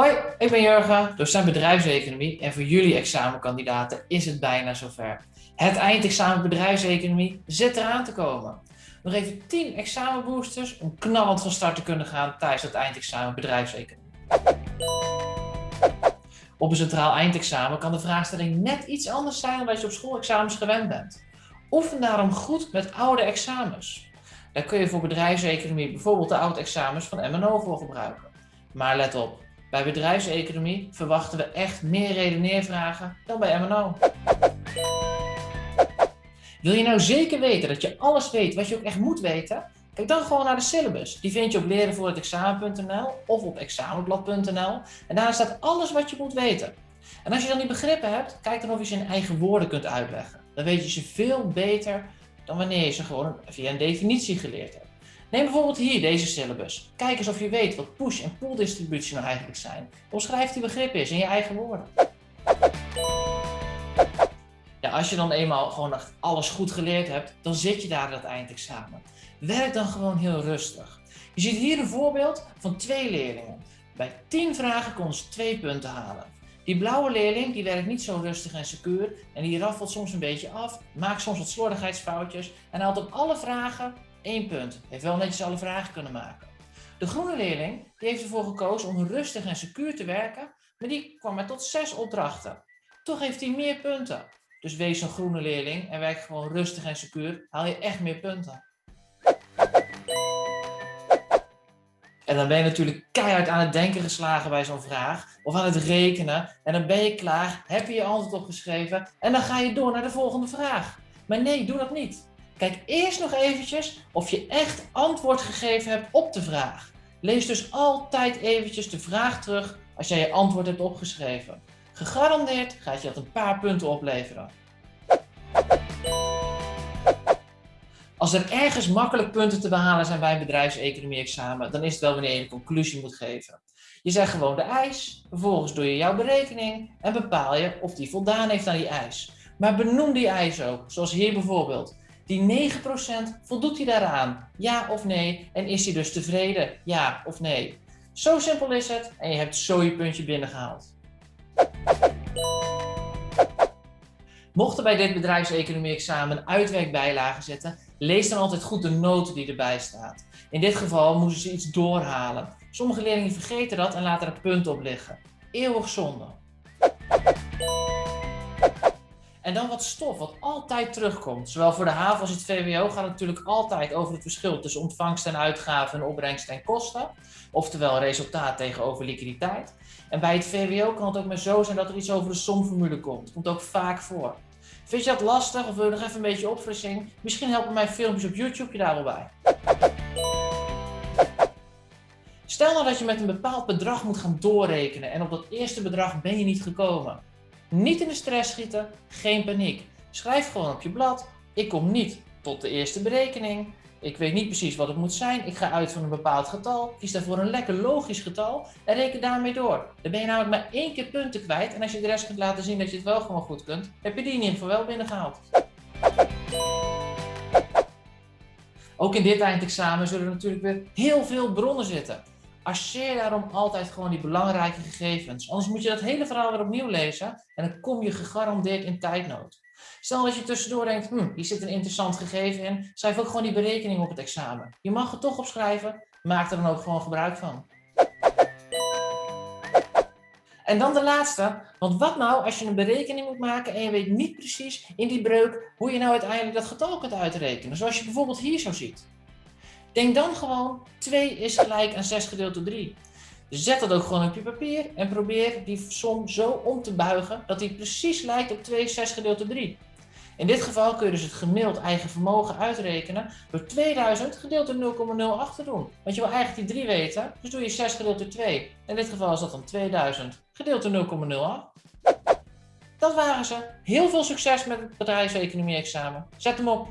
Hoi, ik ben Jurgen, docent bedrijfseconomie en voor jullie examenkandidaten is het bijna zover. Het eindexamen bedrijfseconomie zit eraan te komen. Nog even 10 examenboosters om knallend van start te kunnen gaan tijdens het eindexamen bedrijfseconomie. Op een centraal eindexamen kan de vraagstelling net iets anders zijn dan wat je op schoolexamens gewend bent. Oefen daarom goed met oude examens. Daar kun je voor bedrijfseconomie bijvoorbeeld de oude examens van MNO voor gebruiken. Maar let op, bij bedrijfseconomie verwachten we echt meer redeneervragen dan bij MNO. Wil je nou zeker weten dat je alles weet wat je ook echt moet weten? Kijk dan gewoon naar de syllabus. Die vind je op lerenvoorhetexamen.nl of op examenblad.nl. En daar staat alles wat je moet weten. En als je dan die begrippen hebt, kijk dan of je ze in eigen woorden kunt uitleggen. Dan weet je ze veel beter dan wanneer je ze gewoon via een definitie geleerd hebt. Neem bijvoorbeeld hier deze syllabus. Kijk eens of je weet wat push- en pull distributie nou eigenlijk zijn. Omschrijf die begrippen eens in je eigen woorden. Ja, als je dan eenmaal gewoon alles goed geleerd hebt, dan zit je daar het eindexamen. Werk dan gewoon heel rustig. Je ziet hier een voorbeeld van twee leerlingen. Bij 10 vragen konden ze 2 punten halen. Die blauwe leerling die werkt niet zo rustig en secuur en die raffelt soms een beetje af, maakt soms wat slordigheidsfoutjes en haalt op alle vragen 1 punt. Heeft wel netjes alle vragen kunnen maken. De groene leerling die heeft ervoor gekozen om rustig en secuur te werken, maar die kwam maar tot 6 opdrachten. Toch heeft hij meer punten. Dus wees een groene leerling en werk gewoon rustig en secuur, haal je echt meer punten. En dan ben je natuurlijk keihard aan het denken geslagen bij zo'n vraag. Of aan het rekenen. En dan ben je klaar, heb je je antwoord opgeschreven. En dan ga je door naar de volgende vraag. Maar nee, doe dat niet. Kijk eerst nog eventjes of je echt antwoord gegeven hebt op de vraag. Lees dus altijd eventjes de vraag terug als jij je antwoord hebt opgeschreven. Gegarandeerd gaat je dat een paar punten opleveren. Als er ergens makkelijk punten te behalen zijn bij een bedrijfseconomie-examen, dan is het wel wanneer je een conclusie moet geven. Je zegt gewoon de eis, vervolgens doe je jouw berekening en bepaal je of die voldaan heeft aan die eis. Maar benoem die eis ook, zoals hier bijvoorbeeld. Die 9% voldoet hij daaraan? Ja of nee? En is hij dus tevreden? Ja of nee? Zo simpel is het en je hebt zo je puntje binnengehaald. Mocht er bij dit bedrijfseconomie-examen uitwerkbijlagen zitten, lees dan altijd goed de noten die erbij staat. In dit geval moesten ze iets doorhalen. Sommige leerlingen vergeten dat en laten er punten op liggen. Eeuwig zonde. En dan wat stof, wat altijd terugkomt. Zowel voor de haven als het VWO gaat het natuurlijk altijd over het verschil tussen ontvangst en uitgaven en opbrengst en kosten. Oftewel resultaat tegenover liquiditeit. En bij het VWO kan het ook maar zo zijn dat er iets over de somformule komt. Komt ook vaak voor. Vind je dat lastig of wil je nog even een beetje opfrissing? Misschien helpen mijn filmpjes op YouTube je daar wel bij. Stel nou dat je met een bepaald bedrag moet gaan doorrekenen en op dat eerste bedrag ben je niet gekomen. Niet in de stress schieten, geen paniek. Schrijf gewoon op je blad, ik kom niet tot de eerste berekening. Ik weet niet precies wat het moet zijn. Ik ga uit van een bepaald getal. Kies daarvoor een lekker logisch getal en reken daarmee door. Dan ben je namelijk maar één keer punten kwijt. En als je de rest kunt laten zien dat je het wel gewoon goed kunt, heb je die in ieder geval wel binnengehaald. Ook in dit eindexamen zullen er natuurlijk weer heel veel bronnen zitten. Arceer daarom altijd gewoon die belangrijke gegevens. Anders moet je dat hele verhaal weer opnieuw lezen en dan kom je gegarandeerd in tijdnood. Stel dat je tussendoor denkt, hm, hier zit een interessant gegeven in, schrijf ook gewoon die berekening op het examen. Je mag het toch opschrijven, maak er dan ook gewoon gebruik van. En dan de laatste, want wat nou als je een berekening moet maken en je weet niet precies in die breuk hoe je nou uiteindelijk dat getal kunt uitrekenen, zoals je bijvoorbeeld hier zo ziet. Denk dan gewoon 2 is gelijk aan 6 gedeeld door 3. Zet dat ook gewoon op je papier en probeer die som zo om te buigen dat die precies lijkt op 2 6 gedeeld door 3. In dit geval kun je dus het gemiddeld eigen vermogen uitrekenen door 2000 gedeeld door 0,08 te doen. Want je wil eigenlijk die 3 weten, dus doe je 6 gedeeld door 2. In dit geval is dat dan 2000 gedeeld door 0,08. Dat waren ze. Heel veel succes met het bedrijfseconomie examen. Zet hem op!